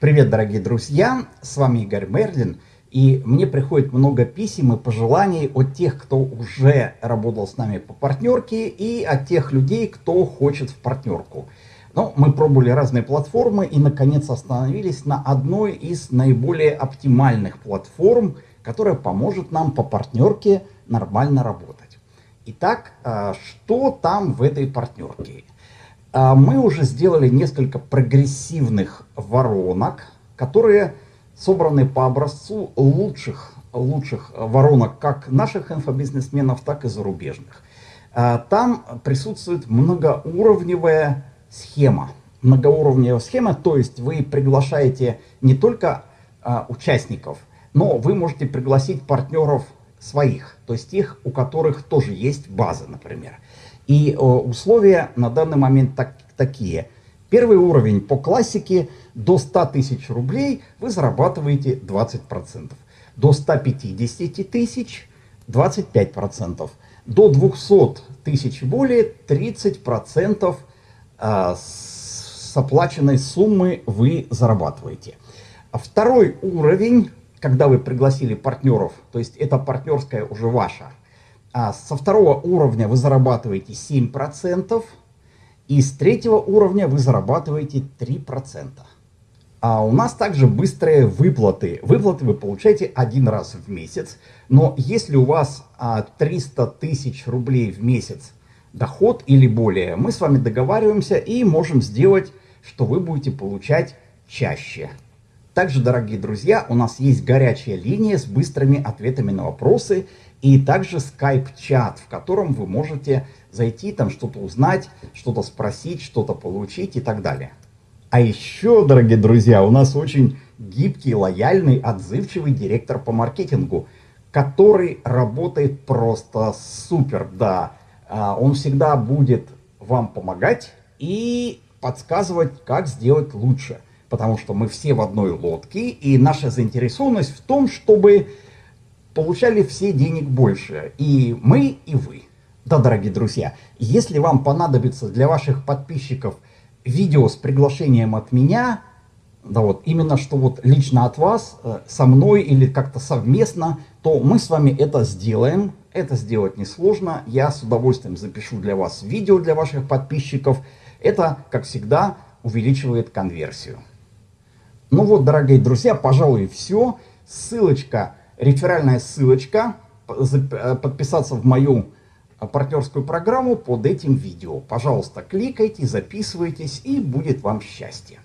Привет, дорогие друзья! С вами Игорь Мерлин. И мне приходит много писем и пожеланий от тех, кто уже работал с нами по партнерке, и от тех людей, кто хочет в партнерку. Но мы пробовали разные платформы и, наконец, остановились на одной из наиболее оптимальных платформ, которая поможет нам по партнерке нормально работать. Итак, а, что там в этой партнерке? А, мы уже сделали несколько прогрессивных воронок, которые собраны по образцу лучших, лучших воронок как наших инфобизнесменов, так и зарубежных. А, там присутствует многоуровневая схема. Многоуровневая схема, то есть вы приглашаете не только а, участников, но вы можете пригласить партнеров своих, то есть тех, у которых тоже есть база, например. И э, условия на данный момент так, такие. Первый уровень по классике до 100 тысяч рублей вы зарабатываете 20%. До 150 тысяч 25%. До 200 тысяч более 30% а, с оплаченной суммы вы зарабатываете. Второй уровень, когда вы пригласили партнеров, то есть это партнерская уже ваша, а со второго уровня вы зарабатываете 7%, и с третьего уровня вы зарабатываете 3%. А у нас также быстрые выплаты. Выплаты вы получаете один раз в месяц, но если у вас 300 тысяч рублей в месяц доход или более, мы с вами договариваемся и можем сделать, что вы будете получать чаще. Также, дорогие друзья, у нас есть горячая линия с быстрыми ответами на вопросы и также скайп-чат, в котором вы можете зайти, там что-то узнать, что-то спросить, что-то получить и так далее. А еще, дорогие друзья, у нас очень гибкий, лояльный, отзывчивый директор по маркетингу, который работает просто супер, да. А, он всегда будет вам помогать и подсказывать, как сделать лучше потому что мы все в одной лодке, и наша заинтересованность в том, чтобы получали все денег больше, и мы, и вы. Да, дорогие друзья, если вам понадобится для ваших подписчиков видео с приглашением от меня, да вот, именно что вот лично от вас, э, со мной или как-то совместно, то мы с вами это сделаем. Это сделать несложно. Я с удовольствием запишу для вас видео для ваших подписчиков. Это, как всегда, увеличивает конверсию. Ну вот, дорогие друзья, пожалуй, все. Ссылочка, реферальная ссылочка, э, подписаться в мою э, партнерскую программу под этим видео. Пожалуйста, кликайте, записывайтесь, и будет вам счастье.